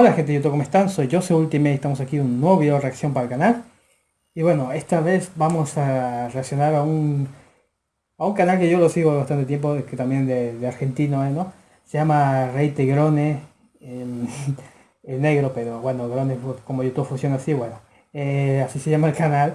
Hola gente de YouTube, ¿cómo están? Soy Jose Ultimate, estamos aquí en un nuevo video de reacción para el canal. Y bueno, esta vez vamos a reaccionar a un, a un canal que yo lo sigo bastante tiempo, que también de, de argentino, ¿eh? ¿no? Se llama Rey Tegrone, el, el, negro, pero bueno, Grone, como YouTube funciona así, bueno. Eh, así se llama el canal.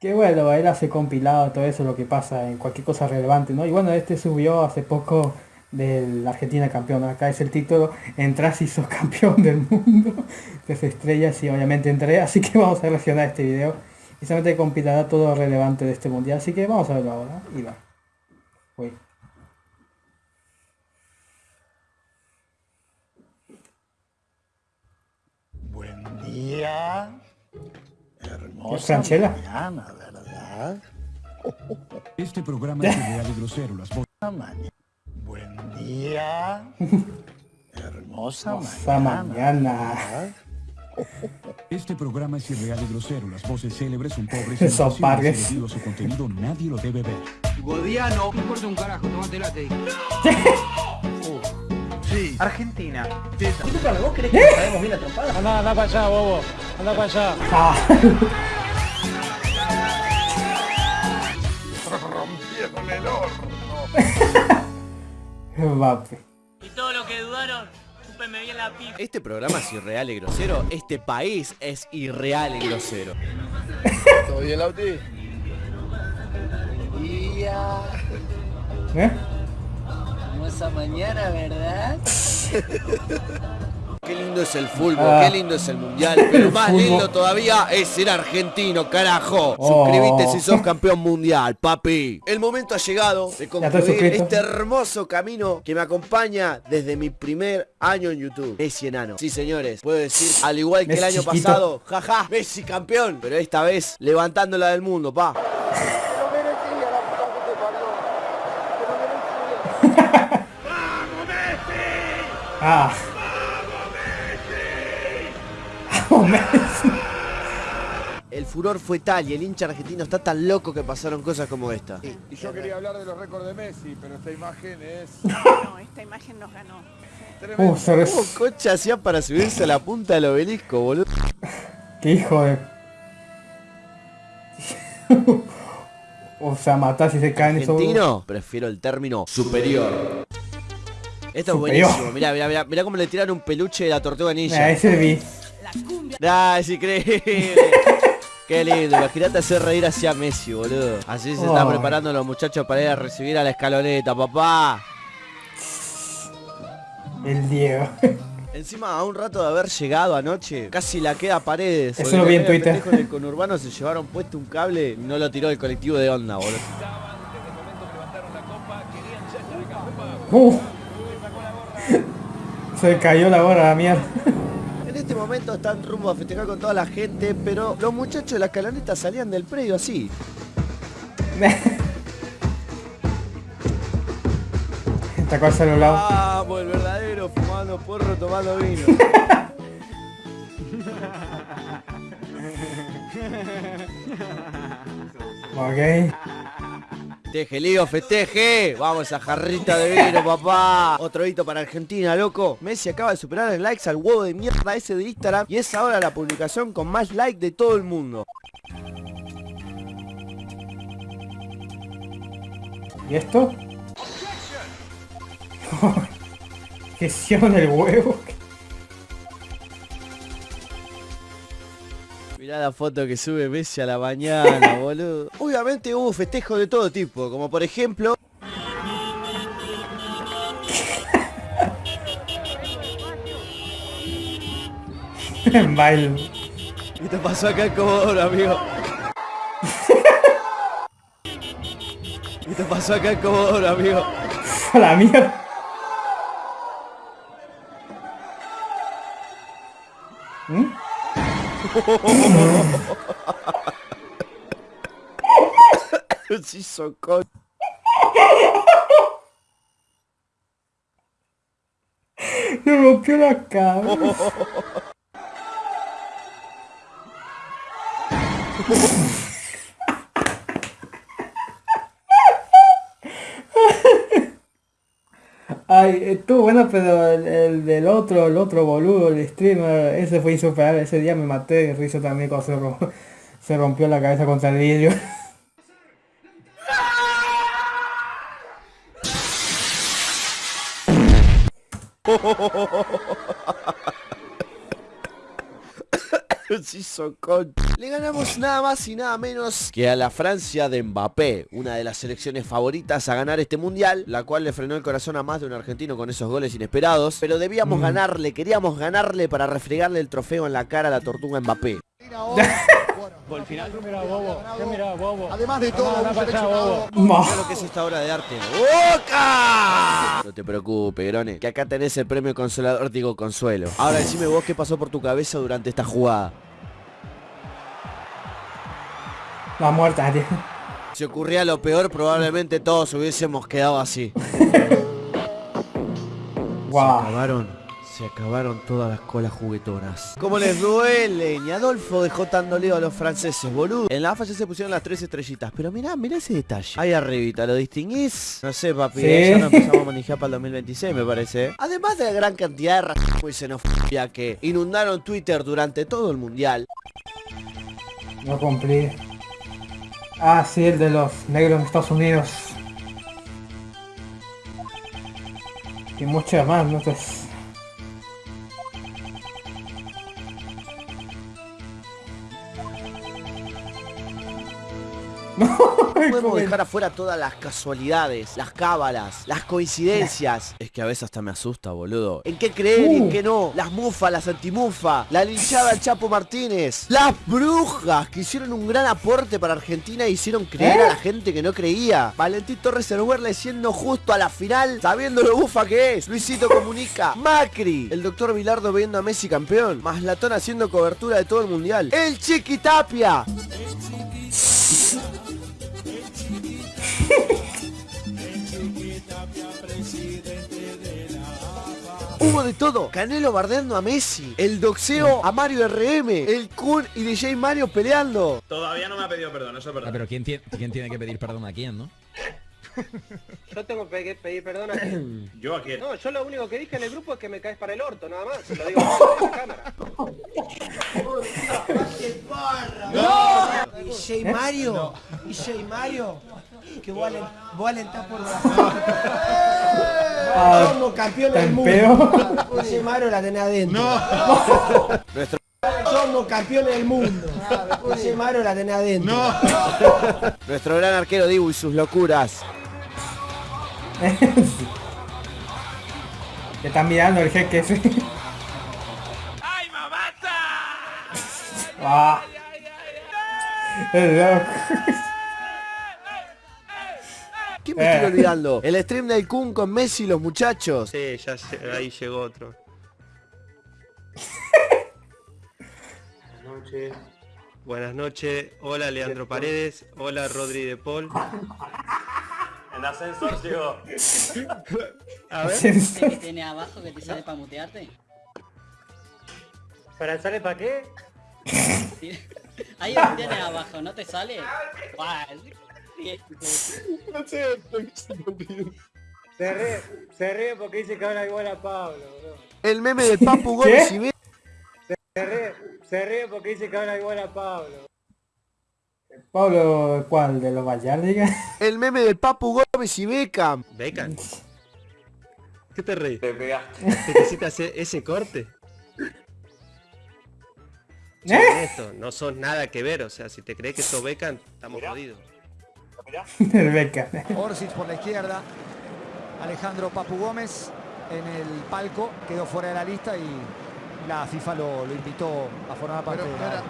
Que bueno, él hace compilado todo eso, lo que pasa en cualquier cosa relevante, ¿no? Y bueno, este subió hace poco de la Argentina campeón. Acá es el título, entras y sos campeón del mundo. Tres estrellas y obviamente entré, así que vamos a reaccionar a este video. Y solamente compilará todo relevante de este mundial, así que vamos a verlo ahora. Y va. Uy. Buen día. Hermosa Franchella? mañana, ¿verdad? Este programa es real y grosero. Las voces Mañana. Buen día. Hermosa Hermosa mañana. mañana. Este programa es irreal y grosero. Las voces célebres son pobres debido a su contenido nadie lo debe ver. Godiano, no importa un carajo, tomate late. Sí. Argentina. Ah, Rompieron el horno. Mbappé. Y todo lo que dudaron, chúpenme bien la pipa. Este programa es irreal y grosero. Este país es irreal y grosero. ¿Todo bien, Lauti? Día. ¿Eh? Hermosa mañana, ¿verdad? Qué lindo es el fútbol, Ah. qué lindo es el mundial. Pero más lindo todavía es ser argentino, carajo. Oh. Suscríbete si sos campeón mundial, papi. El momento ha llegado de concluir este hermoso camino que me acompaña desde mi primer año en YouTube. Messi enano. Sí, señores, puedo decir, al igual que el año chiquito. pasado, jaja, Messi campeón. Pero esta vez levantándola del mundo, pa. Ah. El furor fue tal y el hincha argentino está tan loco que pasaron cosas como esta. Y yo quería hablar de los récords de Messi, pero esta imagen es No, esta imagen nos ganó. tremenda. Uh, ¿Cómo cocha hacía para subirse a la punta del obelisco, boludo? Qué hijo de... o sea, matar si se caen esos... Argentino, prefiero el término superior. Esto es buenísimo, mirá, mirá, mirá, mirá cómo le tiraron un peluche de la tortuga Ah, ninja. ese vi. Ah, es increíble. Qué lindo, imagínate hacer reír hacia Messi, boludo. Así se están Oh. preparando los muchachos para ir a recibir a la escaloneta, papá. El Diego. Encima, a un rato de haber llegado anoche, casi la queda a paredes. Eso lo vi en Twitter. el conurbano se llevaron puesto un cable y no lo tiró el colectivo de onda, boludo. Uh. Se cayó la gorra, la mierda. Este momento están rumbo a festejar con toda la gente, pero los muchachos de la escaloneta salían del predio así. Tacó el celular. Vamos, el verdadero, fumando porro, tomando vino. Ok. Festeje, Lío, festeje. Vamos, esa jarrita de vino, papá. Otro hito para Argentina, loco. Messi acaba de superar en likes al huevo de mierda ese de Instagram y es ahora la publicación con más likes de todo el mundo. ¿Y esto? Gestión del huevo. Mirá la foto que sube Messi a la mañana, boludo. Obviamente hubo festejos de todo tipo, como por ejemplo... Baile. ¿Qué te pasó acá en Comodoro, amigo? ¿Qué te pasó acá en Comodoro, amigo? A la mierda. ¿Mm? Sí, socó. Me rompió la cabeza. Ay, estuvo bueno, pero el, el del otro, el otro boludo, el streamer, ese fue insuperable. Ese día me maté de risa también cuando se, se rompió la cabeza contra el vidrio. Se hizo con- Le ganamos nada más y nada menos que a la Francia de Mbappé, una de las selecciones favoritas a ganar este mundial, la cual le frenó el corazón a más de un argentino con esos goles inesperados, pero debíamos ganarle, queríamos ganarle para refregarle el trofeo en la cara a la tortuga Mbappé. Además de todo, un seleccionado. Mira lo que es esta obra de arte. ¡Boca! No te preocupes, Grone, que acá tenés el premio consolador, digo consuelo. Ahora decime vos qué pasó por tu cabeza durante esta jugada. La muerta, tío. Si ocurría lo peor, probablemente todos hubiésemos quedado así. Guau. acabaron, se acabaron todas las colas juguetonas. ¿Cómo les duele? Ni Adolfo dejó tan dolido a los franceses, boludo. En la AFA ya se pusieron las tres estrellitas, pero mirá, mirá ese detalle. Ahí arribita, ¿lo distinguís? No sé, papi, Sí. ya no empezamos a manejar para el 2026, me parece. ¿eh? Además de la gran cantidad de racismo y xenofobia que inundaron Twitter durante todo el mundial, No cumplí. Ah, sí, el de los negros en Estados Unidos. Y muchas más, no sé. No, podemos dejar afuera todas las casualidades, las cábalas, las coincidencias. Es que a veces hasta me asusta, boludo. ¿En qué creer y en Uh. qué no? Las mufas, las antimufas, la linchada al Chapo Martínez, las brujas que hicieron un gran aporte para Argentina e hicieron creer ¿Eh? a la gente que no creía. Valentín Torres Erwerle siendo justo a la final, sabiendo lo bufa que es. Luisito comunica. Macri, el doctor Bilardo viendo a Messi campeón. Maslatón haciendo cobertura de todo el mundial. El Chiqui Hubo de todo. Canelo bardeando a Messi. El doxeo a Mario RM. El Kun y DJ Mario peleando. Todavía no me ha pedido perdón, eso es verdad. pero ¿quién, tiene- ¿quién tiene que pedir perdón a quién, no? Yo tengo que pedir perdón a quién. Yo a quién. No, yo lo único que dije en el grupo es que me caes para el orto, nada más. Lo digo en la cámara. DJ Mario, DJ Mario, que vos, alen- vos alentás por Ah, Somos campeones ¿tan del mundo. DJ Mario la tenés adentro. Nuestro, Somos campeones del mundo. DJ Mario la tenés adentro. nuestro gran arquero Dibu y sus locuras. Que están mirando el jeque ese. ¡Ay, mamata! Ah. Es loco. ¿Qué me estoy Eh. olvidando? El stream del Kun con Messi y los muchachos. Sí, ya ahí llegó otro. Buenas noches. Buenas noches. Hola Leandro Paredes. Hola Rodri de Paul. En ascensor llegó. A ver. que tiene abajo que te sale para mutearte? ¿Para sale para qué? Ahí lo tienes abajo, ¿no te sale? Se ríe, se ríe porque dice que habla igual a Pablo, bro. El meme del Papu Gómez y Be- Se ríe, se ríe porque dice que habla igual a Pablo. Pablo, ¿cuál? ¿De los Vallardigas? El meme del Papu Gómez y Beckham. Beckham. ¿Qué te reís? Te pegaste. ¿Necesitas ese, ese corte? ¿Eh? Esto, no sos nada que ver, o sea, si te crees que sos Beckham, estamos jodidos. El Beca. Orsic por la izquierda. Alejandro Papu Gómez en el palco. Quedó fuera de la lista y la FIFA lo, lo invitó a formar parte de la...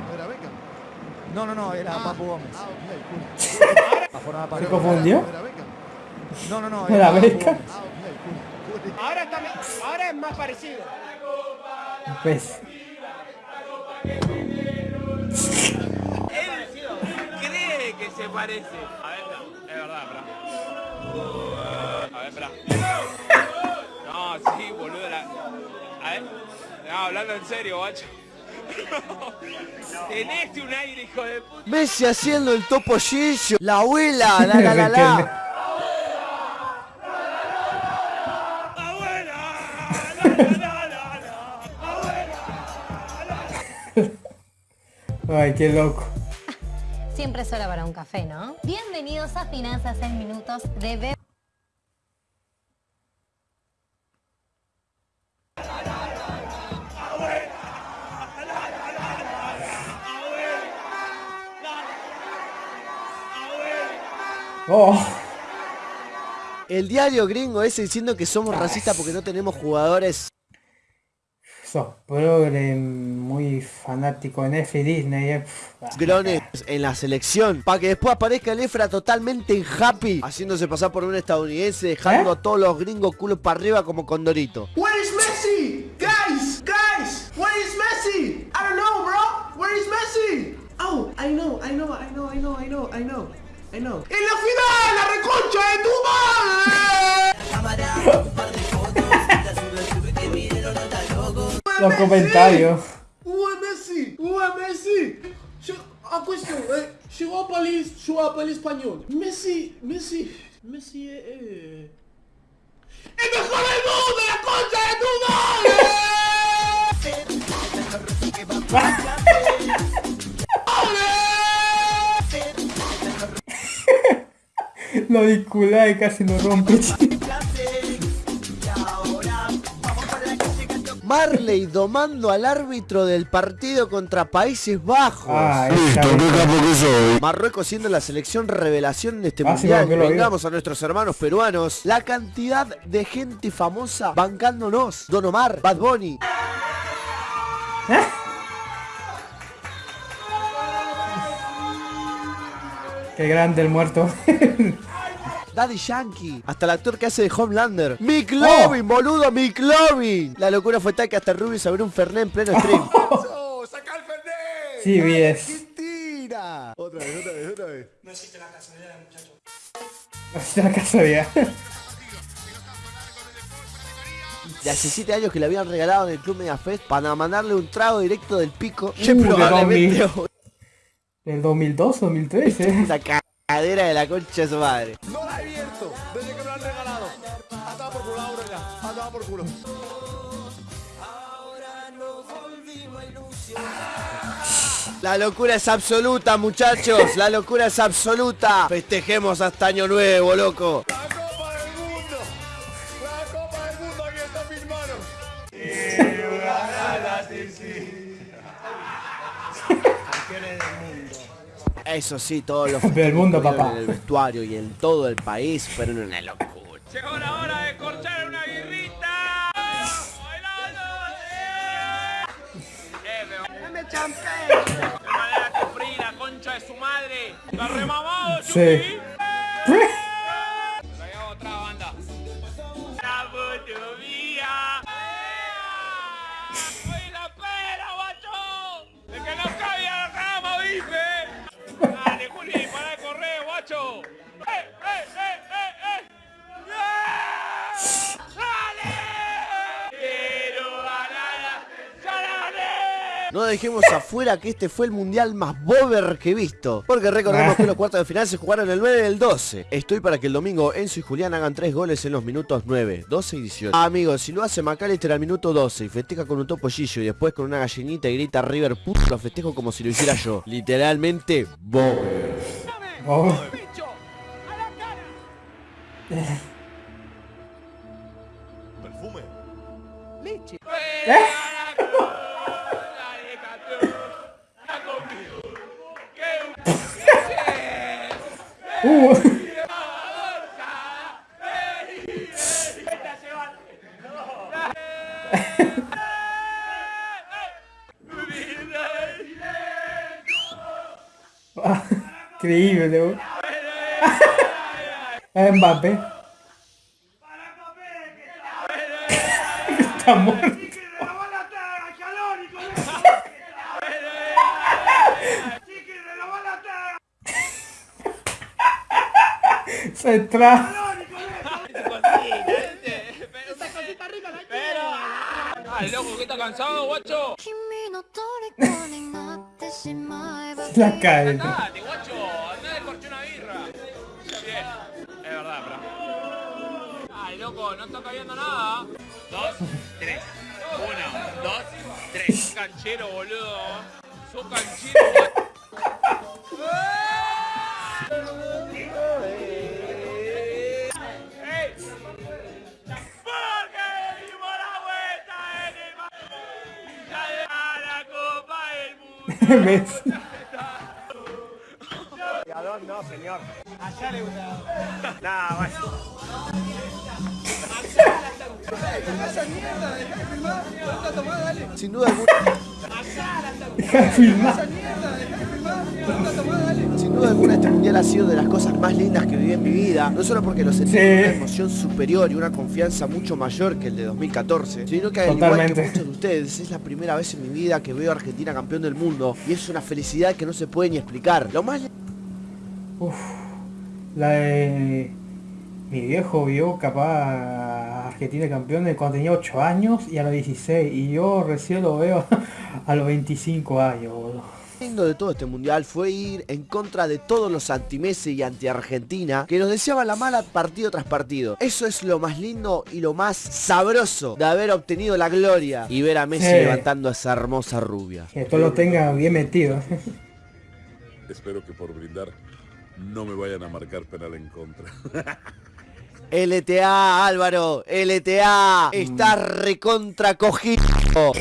No, no, no, era Papu Gómez. A formar parte ¿Se confundió? No, no, no, ¿Era Papu Beca? Gómez. Ahora, está, ahora es más parecido. Pues. se parece. A ver, no, es verdad, bra. A ver, bra. No, sí, boludo. La... A ver. No, hablando en serio, guacho. Tenés un aire, hijo de puta. Messi haciendo el topo Gillo. La abuela, la la la la. Ay, qué loco. Siempre es hora para un café, ¿no? Bienvenidos a Finanzas en Minutos de Be Oh. El diario gringo ese diciendo que somos racistas porque no tenemos jugadores. Sos progre, muy fanático en F y Disney. eh. Grones en la selección para que después aparezca el Efra totalmente happy haciéndose pasar por un estadounidense dejando a todos los gringos culos para arriba como condorito Where is Messi? Guys, guys, where is Messi? I don't know, bro. Where is Messi? Oh, I know, I know, I know, I know, I know, I know, I know. ¡En la final, la reconcha de tu madre! Los comentarios. Ué, Messi! Ué, Messi! Je... A question, eh, chegou a país, chegou a país espanhol. Messi, Messi, Messi é... é... ¡El mejor del mundo, la concha de tu Lo auricular casi lo rompe. Marley domando al árbitro del partido contra Países Bajos. Ah. Marruecos siendo la selección revelación de este Ah, mundial. Vengamos a nuestros hermanos peruanos. La cantidad de gente famosa bancándonos. Don Omar, Bad Bunny. Qué grande el muerto. Daddy Yankee, hasta el actor que hace de Homelander. Mick Lovin, boludo, Mick Lovin. La locura fue tal que hasta Ruby se abrió un Fernet en pleno stream. Sí, vi es. Tira. Otra vez, otra vez, otra vez. No existe la casualidad, muchacho. Hasta la casualidad. De hace 7 años que le habían regalado en el Club Megafest para mandarle un trago directo del pico. Uh, probablemente 2000. ¿Del 2002 2013? la cadera de la concha de su madre. No Culo. La locura es absoluta, muchachos. La locura es absoluta. Festejemos hasta año nuevo, loco. La Copa del Mundo. La Copa del Mundo aquí está en mis manos. Eso sí, todos los Del mundo, papá. en el vestuario y en todo el país fueron una locura. Llegó la hora de corchar ¡De manera que concha de su madre! ¡La remamado, Sí. Afuera que este fue el mundial más bober que he visto. Porque recordemos que los cuartos de final se jugaron el 9 y el 12. Estoy para que el domingo Enzo y Julián hagan tres goles en los minutos 9, 12 y 18. Amigos, si lo hace McAllister al minuto 12 y festeja con un topollillo y después con una gallinita y grita River puto, lo festejo como si lo hiciera yo. Literalmente, bober. Perfume. ¡Leche! Uh. Increíble, Mbappé. Está muerto. Se tra... Pero... ¡Ay, loco, que está cansado, guacho! La cae. ¡Date, guacho! ¡Andá de corché una birra! Bien, es verdad, bro. ¡Ay, loco, no está cayendo nada! Dos, tres. Uno, dos, tres. Canchero, boludo. sos canchero. ¡Ey! Mundo. Messi. ¿Y a dónde no, señor? Allá le gusta. Nah, vaya. Sin duda alguna, sin duda alguna este mundial ha sido de las cosas más lindas que viví en mi vida. No solo porque lo sentí Sí. una emoción superior y una confianza mucho mayor que el de 2014, sino que al igual que muchos de ustedes, es la primera vez en mi vida que veo a Argentina campeón del mundo y es una felicidad que no se puede ni explicar. Lo más Uf, la de mi viejo vio capaz a Argentina campeón de cuando tenía 8 años y a los 16 y yo recién lo veo a los 25 años, boludo. lindo de todo este mundial fue ir en contra de todos los anti-Messi y anti-Argentina que nos deseaban la mala partido tras partido. Eso es lo más lindo y lo más sabroso de haber obtenido la gloria y ver a Messi Sí. levantando a esa hermosa rubia. Que esto lo tenga bien metido. Espero que por brindar no me vayan a marcar penal en contra. LTA, Álvaro, LTA, está recontra cogido.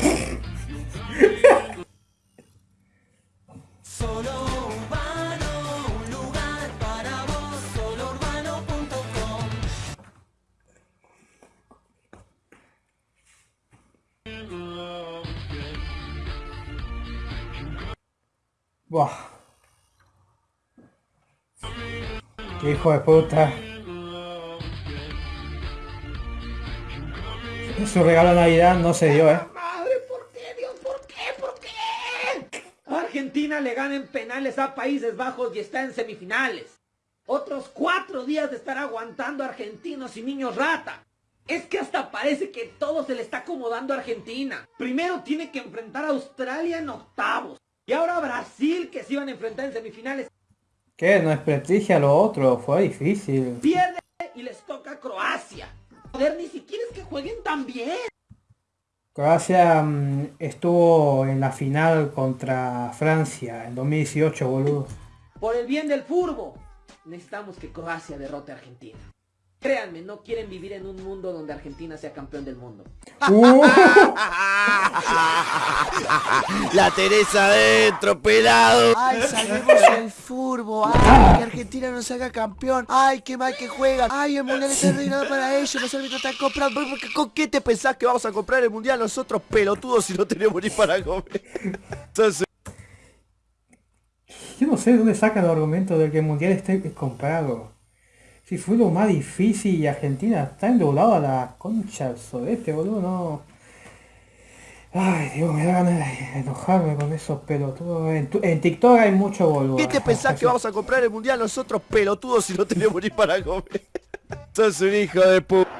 Buah. Qué hijo de puta. Su regalo de Navidad no se dio, eh. Madre, ¿por qué, Dios? ¿Por qué? ¿Por qué? Argentina le gana en penales a Países Bajos y está en semifinales. Otros cuatro días de estar aguantando a argentinos y niños rata. Es que hasta parece que todo se le está acomodando a Argentina. Primero tiene que enfrentar a Australia en octavos. Y ahora a Brasil que se iban a enfrentar en semifinales. ¿Qué? No desprestigia lo otro, fue difícil. Pierde y les toca Croacia. Joder, ni siquiera es que jueguen tan bien. Croacia mm, estuvo en la final contra Francia en 2018, boludo. Por el bien del furbo, necesitamos que Croacia derrote a Argentina. Créanme, no quieren vivir en un mundo donde Argentina sea campeón del mundo. Uh, La Teresa adentro, pelado. Ay, salvemos el furbo. Ay, que Argentina no se haga campeón. Ay, qué mal que juegan. Ay, el mundial está arreglado para ellos. Los árbitros están comprando. ¿Por qué- ¿Con qué te pensás que vamos a comprar el mundial nosotros pelotudos si no tenemos ni para comer? Entonces, yo no sé de dónde sacan el argumento de que el mundial esté comprado. Si fue lo más difícil y Argentina está endeudado a la concha del sudeste, boludo, no. Ay, Dios, me da ganas de enojarme con esos pelotudos. En, tu- en TikTok hay mucho boludo. ¿qué te pensás que vamos a comprar el mundial nosotros pelotudos si no tenemos ni para comer? Sos un hijo de puta.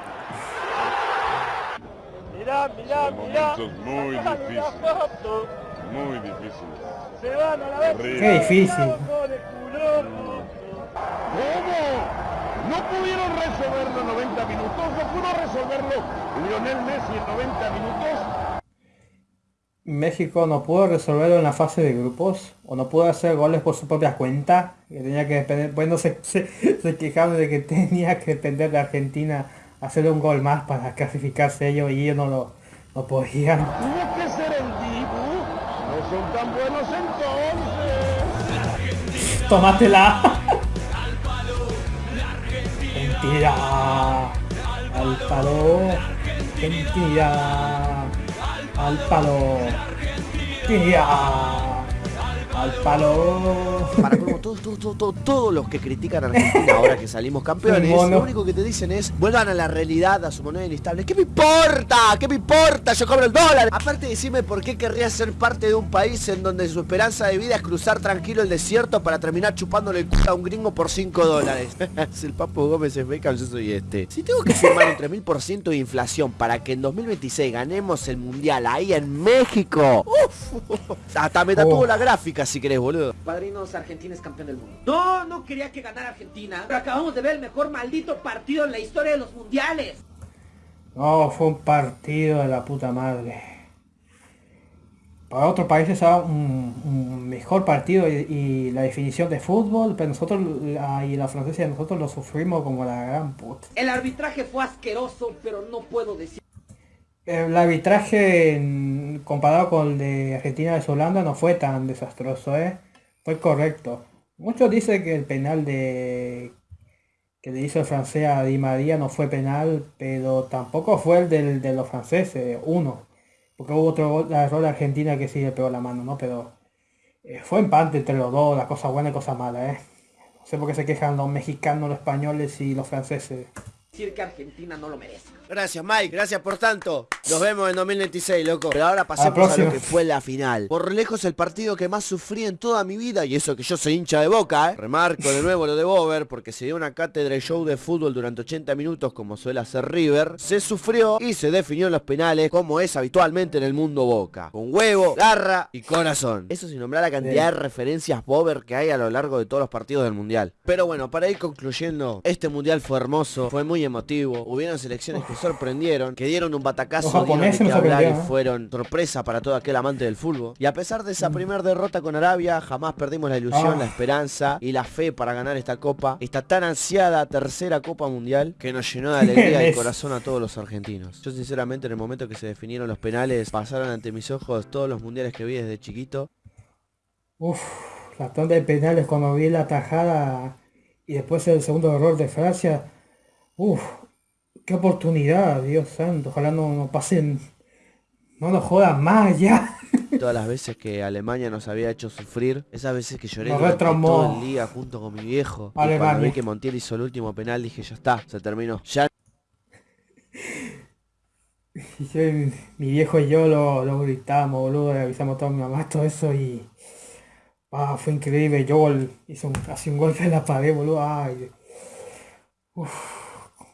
Mirá, mirá, mirá. Momentos muy difíciles. Muy difíciles. Se van a la vez. Qué difícil. No pudieron resolverlo en 90 minutos, no pudo resolverlo Lionel Messi en 90 minutos. México no pudo resolverlo en la fase de grupos o no pudo hacer goles por su propia cuenta que tenía que depender bueno se, se, se quejaron de que tenía que depender de Argentina hacer un gol más para clasificarse ellos y ellos no lo no podían Tuvo que ser el Dibu. No son tan buenos entonces. tómatela mentira. Al palo mentira. Al palo mentira al palo Para como todos, todos, todos, todos, todos los que critican a Argentina ahora que salimos campeones, lo único que te dicen es vuelvan a la realidad, a su moneda inestable. ¿Qué me importa? ¿Qué me importa? Yo cobro el dólar. Aparte decime por qué querría ser parte de un país en donde su esperanza de vida es cruzar tranquilo el desierto para terminar chupándole el culo a un gringo por 5 dólares. si el Papo Gómez es Beckham, yo soy este. Si tengo que firmar un 3000% de inflación para que en 2026 ganemos el mundial ahí en México. Uf, hasta me tatuó Oh. la gráfica si querés, boludo. Padrinos, Argentina es campeón del mundo. No, no quería que ganara Argentina. Pero acabamos de ver el mejor maldito partido en la historia de los mundiales. No, fue un partido de la puta madre. para otros países sea un, mejor partido y, la definición de fútbol, pero nosotros y la francesa nosotros lo sufrimos como la gran puta. El arbitraje fue asqueroso, pero no puedo decir. El arbitraje comparado con el de Argentina de Holanda no fue tan desastroso, ¿eh? Fue correcto. Muchos dicen que el penal de que le hizo el francés a Di María no fue penal, pero tampoco fue el del, de los franceses, uno. Porque hubo otro error de Argentina que sí le pegó la mano, ¿no? Pero eh, fue empate entre los dos, la cosa buena y cosa mala, ¿eh? No sé por qué se quejan los mexicanos, los españoles y los franceses. Decir que Argentina no lo merece. Gracias, Mike. Gracias por tanto. Nos vemos en 2026, loco. Pero ahora pasemos a, lo que fue la final. Por lejos el partido que más sufrí en toda mi vida. Y eso que yo soy hincha de boca, ¿eh? Remarco de nuevo lo de Bober. Porque se dio una cátedra y show de fútbol durante 80 minutos como suele hacer River. Se sufrió y se definió en los penales como es habitualmente en el mundo boca. Con huevo, garra y corazón. Eso sin nombrar la cantidad de referencias Bober que hay a lo largo de todos los partidos del mundial. Pero bueno, para ir concluyendo, este mundial fue hermoso, fue muy emotivo. Hubieron selecciones que sorprendieron, que dieron un batacazo de hablar y ¿eh? fueron sorpresa para todo aquel amante del fútbol. Y a pesar de esa mm. primera derrota con Arabia, jamás perdimos la ilusión, la ah. esperanza y la fe para ganar esta copa, esta tan ansiada tercera copa mundial que nos llenó de alegría y corazón a todos los argentinos. Yo sinceramente en el momento que se definieron los penales, pasaron ante mis ojos todos los mundiales que vi desde chiquito. Uf, la tanda de penales cuando vi la tajada y después el segundo error de Francia. Uf, Qué oportunidad, Dios santo. Ojalá no, no pasen. No nos jodan más ya. Todas las veces que Alemania nos había hecho sufrir, esas veces que lloré todo el día junto con mi viejo. Y cuando vi que Montiel hizo el último penal, dije, ya está, se terminó. Ya. mi viejo y yo lo, lo gritamos, boludo, le avisamos a toda mi mamá todo eso y. Ah, fue increíble. Yo hizo un, casi un golpe en la pared, boludo. Ay. Uf.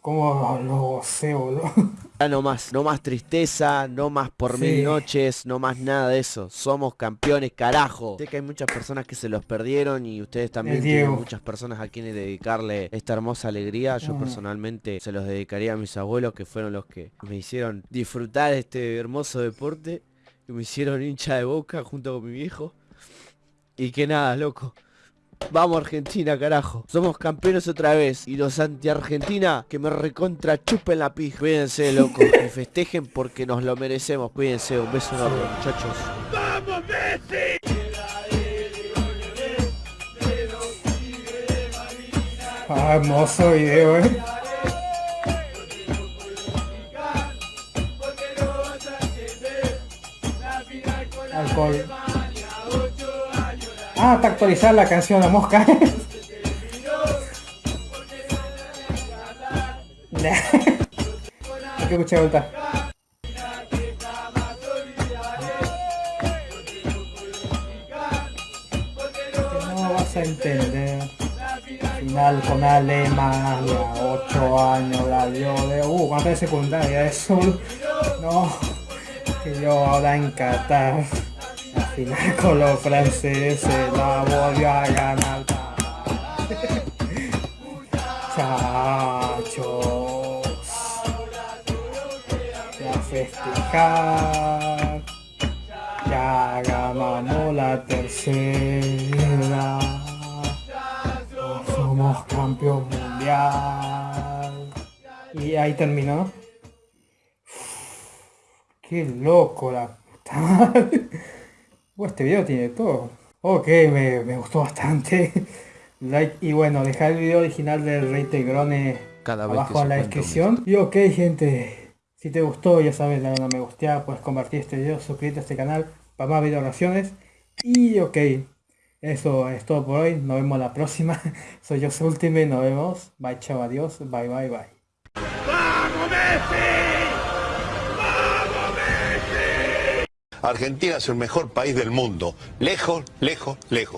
¿Cómo lo sé, boludo? Ya no más, no más tristeza, no más por mil noches, no más nada de eso. Somos campeones, carajo. Sé que hay muchas personas que se los perdieron y ustedes también tienen muchas personas a quienes dedicarle esta hermosa alegría. Yo personalmente se los dedicaría a mis abuelos que fueron los que me hicieron disfrutar este hermoso deporte. Que me hicieron hincha de boca junto con mi viejo. Y que nada, loco. Vamos Argentina, carajo. Somos campeones otra vez. Y los anti-Argentina que me recontra chupen la pija. Cuídense, loco. y festejen porque nos lo merecemos. Cuídense. Un beso enorme, muchachos. ¡Vamos, Messi! Ah, hermoso video, eh. Alcohol. Ah, para actualizar la canción La Mosca. Hay que escuchar vuelta. No vas a entender. Final con Alemania, 8 años la dio de... Uh, cuánto de secundaria, eso. No, que yo ahora en Qatar final con los franceses la volvió a ganar. Chachos. Ya festejar. Ya ganamos la tercera. Somos campeón mundial. Y ahí terminó. Qué loco la puta este video tiene todo. Ok, me, gustó bastante. like y bueno, dejar el video original del Rey Tegrone abajo en la descripción. Y ok gente, si te gustó ya sabes, dale una me gusta, puedes compartir este video, suscríbete a este canal para más video reacciones. Y ok, eso es todo por hoy, nos vemos la próxima. Soy yo Ultimate, nos vemos. Bye, chao, adiós, bye, bye, bye. ¡Vamos, Argentina es el mejor país del mundo. Lejos, lejos, lejos.